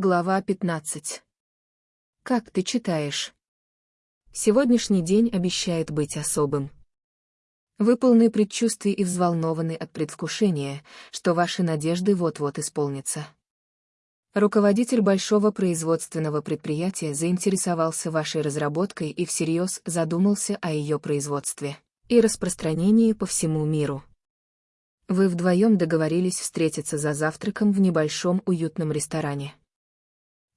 Глава 15. Как ты читаешь? Сегодняшний день обещает быть особым. Вы полны предчувствий и взволнованы от предвкушения, что ваши надежды вот-вот исполнятся. Руководитель большого производственного предприятия заинтересовался вашей разработкой и всерьез задумался о ее производстве и распространении по всему миру. Вы вдвоем договорились встретиться за завтраком в небольшом уютном ресторане.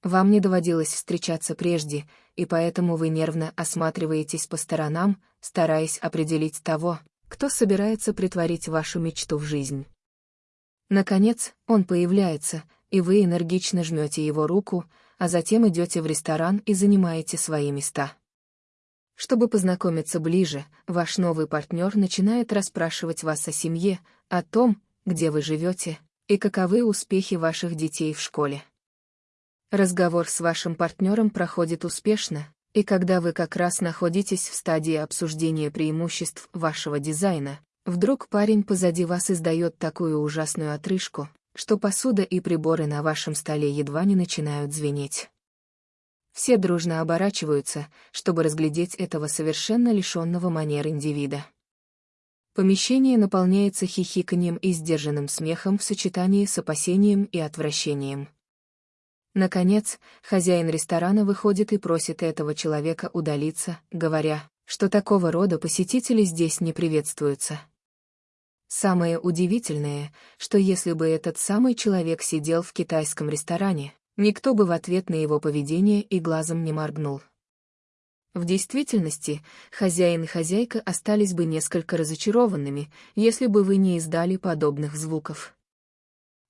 Вам не доводилось встречаться прежде, и поэтому вы нервно осматриваетесь по сторонам, стараясь определить того, кто собирается притворить вашу мечту в жизнь. Наконец, он появляется, и вы энергично жмете его руку, а затем идете в ресторан и занимаете свои места. Чтобы познакомиться ближе, ваш новый партнер начинает расспрашивать вас о семье, о том, где вы живете, и каковы успехи ваших детей в школе. Разговор с вашим партнером проходит успешно, и когда вы как раз находитесь в стадии обсуждения преимуществ вашего дизайна, вдруг парень позади вас издает такую ужасную отрыжку, что посуда и приборы на вашем столе едва не начинают звенеть. Все дружно оборачиваются, чтобы разглядеть этого совершенно лишенного манер индивида. Помещение наполняется хихиканьем и сдержанным смехом в сочетании с опасением и отвращением. Наконец, хозяин ресторана выходит и просит этого человека удалиться, говоря, что такого рода посетители здесь не приветствуются. Самое удивительное, что если бы этот самый человек сидел в китайском ресторане, никто бы в ответ на его поведение и глазом не моргнул. В действительности, хозяин и хозяйка остались бы несколько разочарованными, если бы вы не издали подобных звуков.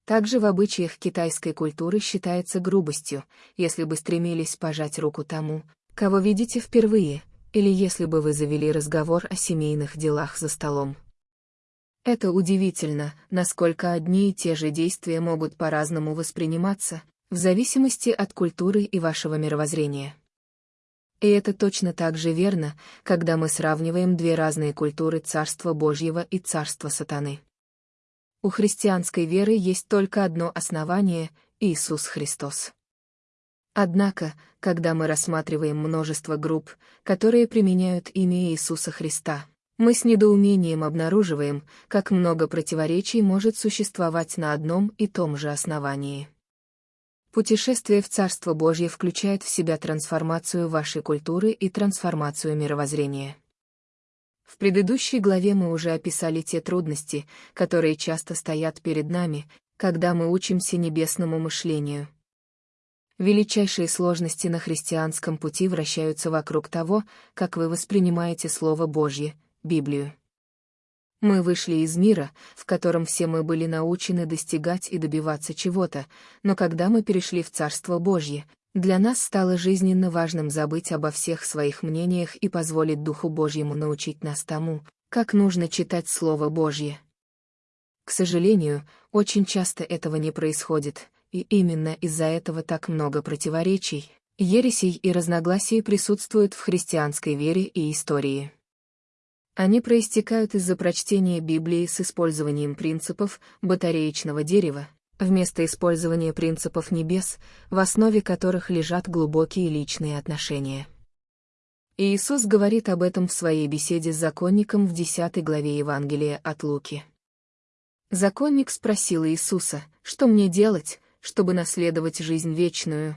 Также в обычаях китайской культуры считается грубостью, если бы стремились пожать руку тому, кого видите впервые, или если бы вы завели разговор о семейных делах за столом. Это удивительно, насколько одни и те же действия могут по-разному восприниматься, в зависимости от культуры и вашего мировоззрения. И это точно так же верно, когда мы сравниваем две разные культуры Царства Божьего и Царства Сатаны. У христианской веры есть только одно основание — Иисус Христос. Однако, когда мы рассматриваем множество групп, которые применяют имя Иисуса Христа, мы с недоумением обнаруживаем, как много противоречий может существовать на одном и том же основании. Путешествие в Царство Божье включает в себя трансформацию вашей культуры и трансформацию мировоззрения. В предыдущей главе мы уже описали те трудности, которые часто стоят перед нами, когда мы учимся небесному мышлению. Величайшие сложности на христианском пути вращаются вокруг того, как вы воспринимаете Слово Божье, Библию. Мы вышли из мира, в котором все мы были научены достигать и добиваться чего-то, но когда мы перешли в Царство Божье, для нас стало жизненно важным забыть обо всех своих мнениях и позволить Духу Божьему научить нас тому, как нужно читать Слово Божье. К сожалению, очень часто этого не происходит, и именно из-за этого так много противоречий, ересей и разногласий присутствуют в христианской вере и истории. Они проистекают из-за прочтения Библии с использованием принципов батареечного дерева, вместо использования принципов небес, в основе которых лежат глубокие личные отношения. Иисус говорит об этом в своей беседе с законником в 10 главе Евангелия от Луки. Законник спросил Иисуса, что мне делать, чтобы наследовать жизнь вечную?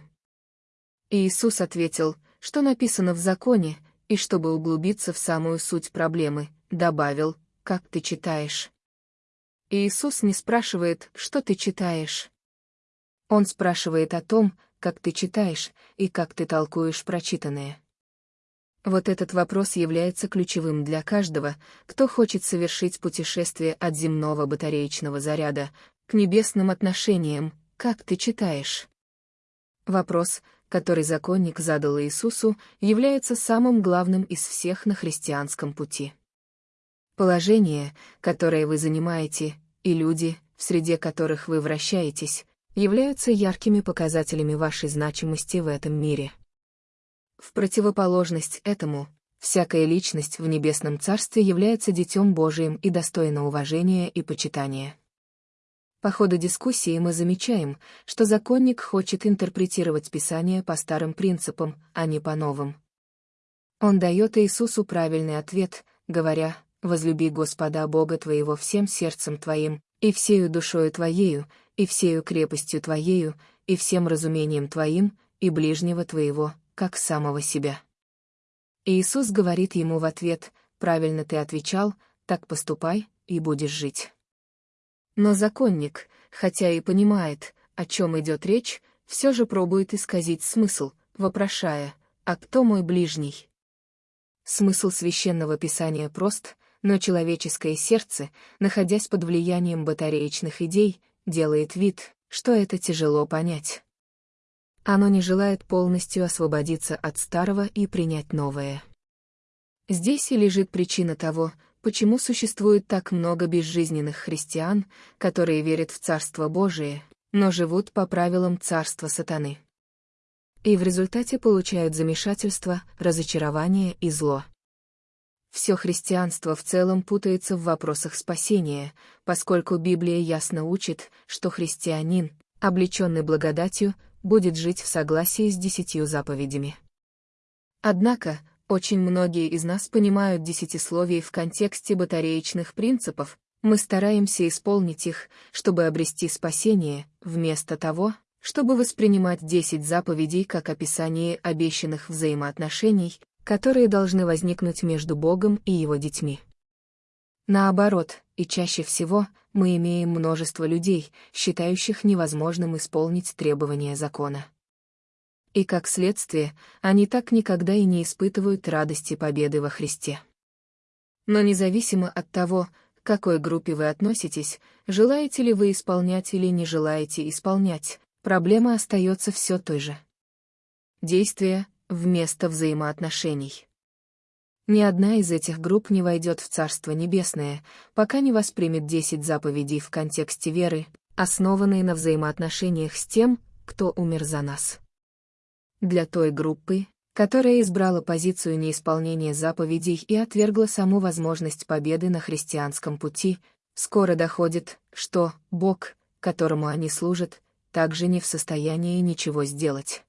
Иисус ответил, что написано в законе, и чтобы углубиться в самую суть проблемы, добавил, как ты читаешь. Иисус не спрашивает, что ты читаешь. Он спрашивает о том, как ты читаешь и как ты толкуешь прочитанное. Вот этот вопрос является ключевым для каждого, кто хочет совершить путешествие от земного батареечного заряда к небесным отношениям, как ты читаешь. Вопрос, который законник задал Иисусу, является самым главным из всех на христианском пути. Положение, которое вы занимаете, и люди, в среде которых вы вращаетесь, являются яркими показателями вашей значимости в этом мире. В противоположность этому, всякая личность в Небесном Царстве является Детем Божиим и достойна уважения и почитания. По ходу дискуссии мы замечаем, что законник хочет интерпретировать Писание по старым принципам, а не по новым. Он дает Иисусу правильный ответ, говоря, «Возлюби Господа Бога твоего всем сердцем твоим, и всею душою твоею, и всею крепостью твоею, и всем разумением твоим, и ближнего твоего, как самого себя». Иисус говорит ему в ответ, «Правильно ты отвечал, так поступай, и будешь жить». Но законник, хотя и понимает, о чем идет речь, все же пробует исказить смысл, вопрошая, «А кто мой ближний?» Смысл священного писания прост, но человеческое сердце, находясь под влиянием батареечных идей, делает вид, что это тяжело понять. Оно не желает полностью освободиться от старого и принять новое. Здесь и лежит причина того, почему существует так много безжизненных христиан, которые верят в Царство Божие, но живут по правилам Царства Сатаны. И в результате получают замешательство, разочарование и зло. Все христианство в целом путается в вопросах спасения, поскольку Библия ясно учит, что христианин, облеченный благодатью, будет жить в согласии с десятью заповедями. Однако, очень многие из нас понимают десятисловие в контексте батареечных принципов, мы стараемся исполнить их, чтобы обрести спасение, вместо того, чтобы воспринимать десять заповедей как описание обещанных взаимоотношений, которые должны возникнуть между Богом и Его детьми. Наоборот, и чаще всего, мы имеем множество людей, считающих невозможным исполнить требования закона. И как следствие, они так никогда и не испытывают радости победы во Христе. Но независимо от того, к какой группе вы относитесь, желаете ли вы исполнять или не желаете исполнять, проблема остается все той же. Действие вместо взаимоотношений. Ни одна из этих групп не войдет в Царство Небесное, пока не воспримет десять заповедей в контексте веры, основанные на взаимоотношениях с тем, кто умер за нас. Для той группы, которая избрала позицию неисполнения заповедей и отвергла саму возможность победы на христианском пути, скоро доходит, что Бог, которому они служат, также не в состоянии ничего сделать.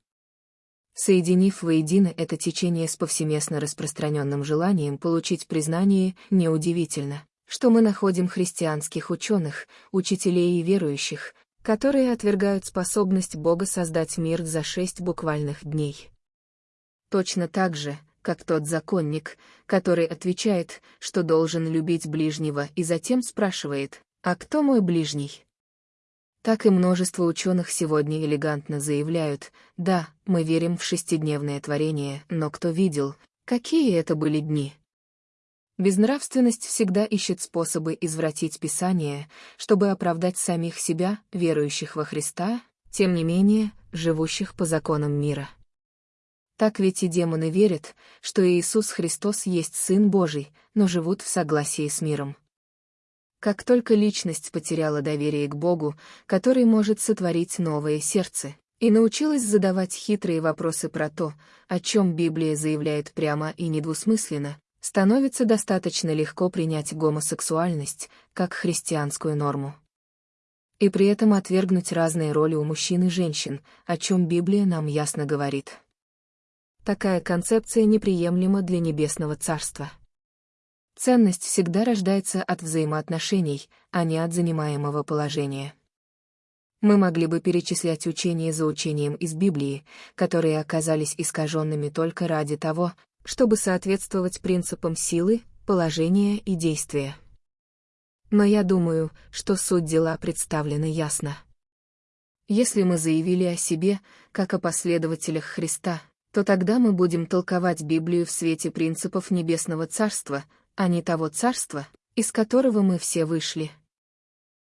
Соединив воедино это течение с повсеместно распространенным желанием получить признание, неудивительно, что мы находим христианских ученых, учителей и верующих, которые отвергают способность Бога создать мир за шесть буквальных дней. Точно так же, как тот законник, который отвечает, что должен любить ближнего и затем спрашивает, «А кто мой ближний?» Так и множество ученых сегодня элегантно заявляют, «Да, мы верим в шестидневное творение, но кто видел, какие это были дни?» Безнравственность всегда ищет способы извратить Писание, чтобы оправдать самих себя, верующих во Христа, тем не менее, живущих по законам мира. Так ведь и демоны верят, что Иисус Христос есть Сын Божий, но живут в согласии с миром. Как только личность потеряла доверие к Богу, который может сотворить новое сердце, и научилась задавать хитрые вопросы про то, о чем Библия заявляет прямо и недвусмысленно, становится достаточно легко принять гомосексуальность как христианскую норму. И при этом отвергнуть разные роли у мужчин и женщин, о чем Библия нам ясно говорит. Такая концепция неприемлема для Небесного Царства. Ценность всегда рождается от взаимоотношений, а не от занимаемого положения. Мы могли бы перечислять учение за учением из Библии, которые оказались искаженными только ради того, чтобы соответствовать принципам силы, положения и действия. Но я думаю, что суть дела представлена ясно. Если мы заявили о себе, как о последователях Христа, то тогда мы будем толковать Библию в свете принципов Небесного Царства, а не того Царства, из которого мы все вышли.